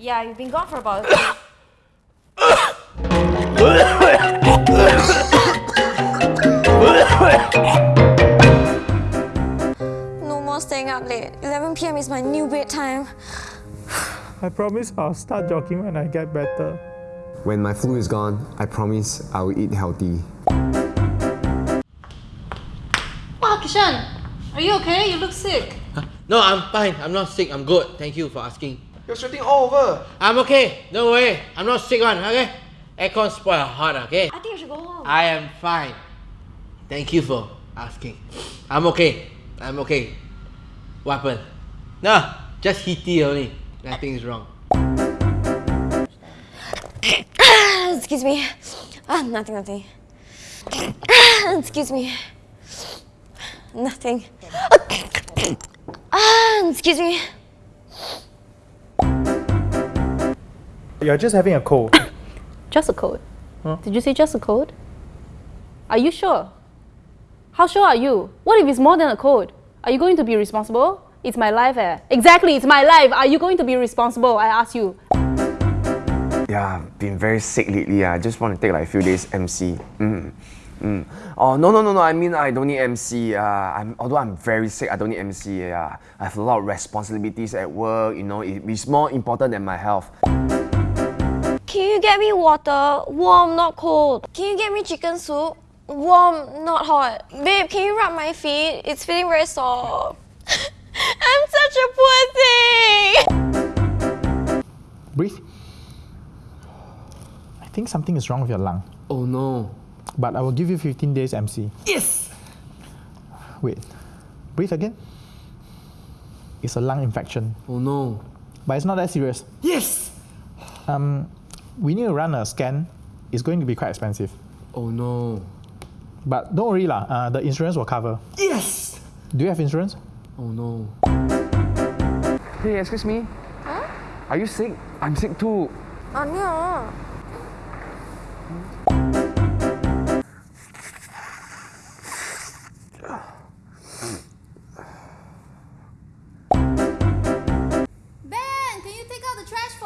Yeah, you've been gone for about. No more staying up late. 11 p.m. is my new bedtime. I promise I'll start jogging when I get better. When my flu is gone, I promise I will eat healthy. Wow, Kishan, are you okay? You look sick. No, I'm fine. I'm not sick. I'm good. Thank you for asking. You're sweating all over. I'm okay. Don't worry. I'm not sick one, okay? Aircon spoil hot, okay? I think you should go home. I am fine. Thank you for asking. I'm okay. I'm okay. What happened? No, just heaty only. Nothing is wrong. Excuse me. Ah, nothing, nothing. Excuse me. Nothing. Ah, excuse me. You're just having a cold. Just a cold. Did you say just a cold? Are you sure? How sure are you? What if it's more than a cold? Are you going to be responsible? It's my life, eh? Exactly, it's my life. Are you going to be responsible? I ask you. Yeah, I've been very sick lately. I just want to take like a few days MC. Mm. Mm. Oh no no no no! I mean I don't need MC. Uh, I'm, although I'm very sick, I don't need MC. Yeah, I have a lot of responsibilities at work. You know, it, it's more important than my health. Can you get me water? Warm, not cold. Can you get me chicken soup? Warm, not hot. Babe, can you rub my feet? It's feeling very sore. I'm such a poor thing! Breathe. I think something is wrong with your lung, Oh no. but I will give you 15 days MC. Yes! Wait. Breathe again. It's a lung infection, Oh no. but it's not that serious. Yes! Um, we need to run a scan. It's going to be quite expensive. Oh no. But don't worry lah, uh, the insurance will cover. Yes! Do you have insurance? Oh no. Hey, excuse me. Are you sick? I'm sick too. 아니야.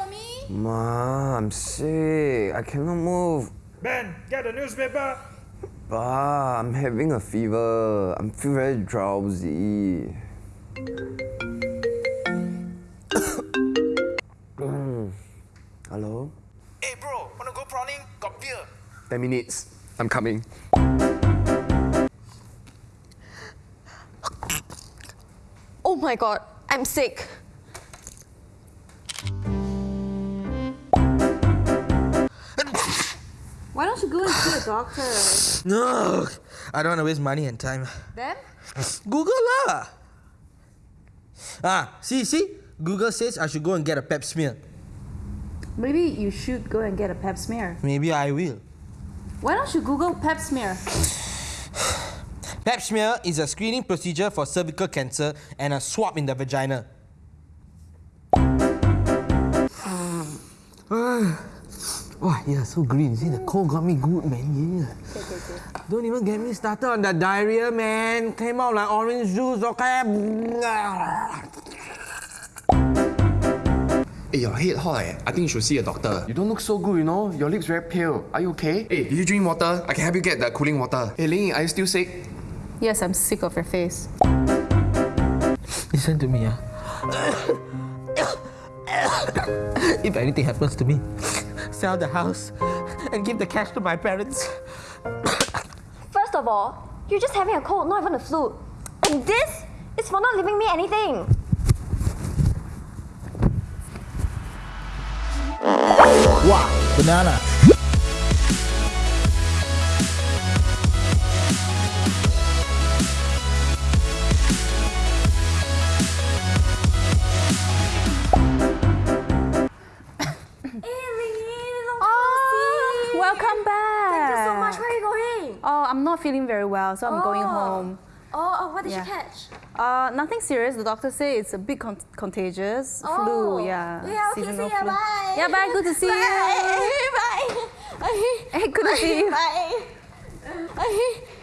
For me? Ma, I'm sick. I cannot move. Ben, get the newspaper. Ba, I'm having a fever. I'm feel very drowsy. Hello? Hey bro, wanna go prawning? Got beer. 10 minutes. I'm coming. Oh my god, I'm sick. Why don't you go and see a doctor? No, I don't wanna waste money and time. Then? Google lah. Ah, see, see? Google says I should go and get a pep smear. Maybe you should go and get a pap smear. Maybe I will. Why don't you Google pap smear? Pap smear is a screening procedure for cervical cancer and a swab in the vagina. Wow, yeah, so green. See, the cold got me good, man. Yeah. Okay, okay. Don't even get me started on the diarrhea, man. Came out like orange juice, okay? Hey, your head hot eh? I think you should see a doctor. You don't look so good, you know? Your lips very pale. Are you okay? Hey, did you drink water? I can help you get the cooling water. Hey, Ling, are you still sick? Yes, I'm sick of your face. Listen to me, ah. if anything happens to me, sell the house and give the cash to my parents. First of all, you're just having a cold, not even a flu. And this is for not leaving me anything. Wow, banana. You going? Oh, I'm not feeling very well, so I'm going Oh. home. Oh, oh what did Yeah. you catch? Uh, nothing serious. The doctor say it's a bit con- contagious. Oh. Flu, yeah. Yeah, okay, seasonal see ya, flu. bye. Yeah, bye. Good to see you. Bye. Bye. Hey, good to see you. Bye. Bye.